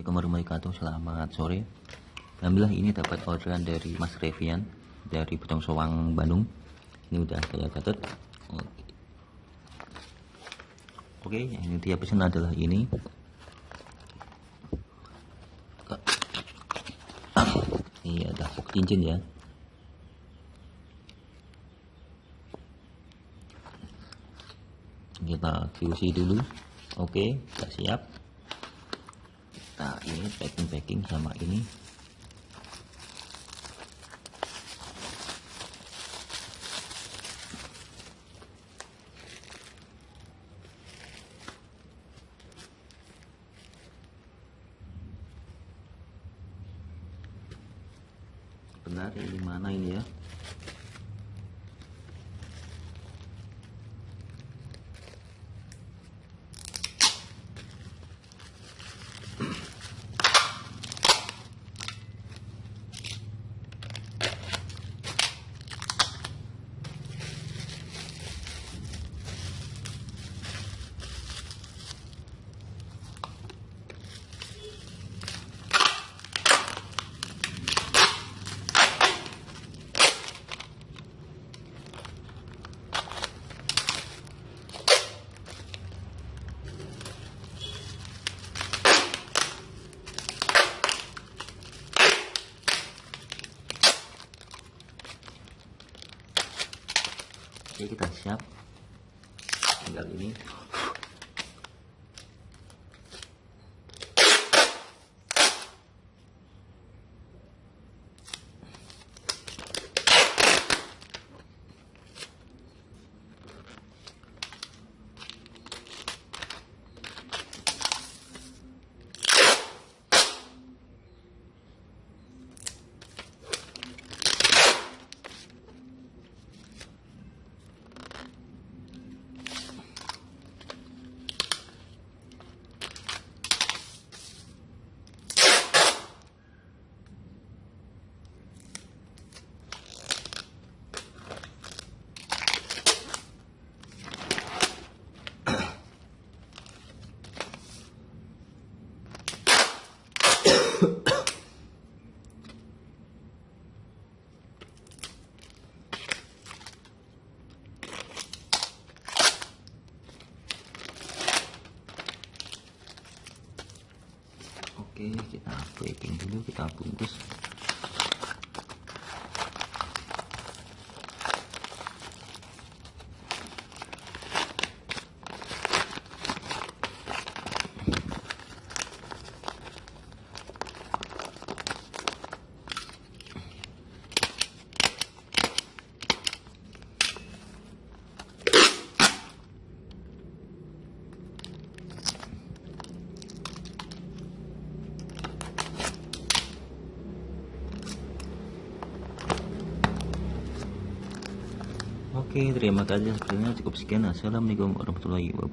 Assalamualaikum warahmatullahi wabarakatuh Selamat sore. Alhamdulillah ini dapat orderan dari Mas Revian Dari Butong Sowang Bandung. Ini udah saya catat. Oke, Oke yang dia pesan adalah ini. Ini ada cincin ya. Kita QC dulu. Oke kita siap nah ini packing packing sama ini. Benar ini mana ini ya Oke kita siap. Tinggal ini Oke kita packing dulu kita bungkus Oke, terima kasih. Sebenarnya cukup sekian. Assalamualaikum warahmatullahi wabarakatuh.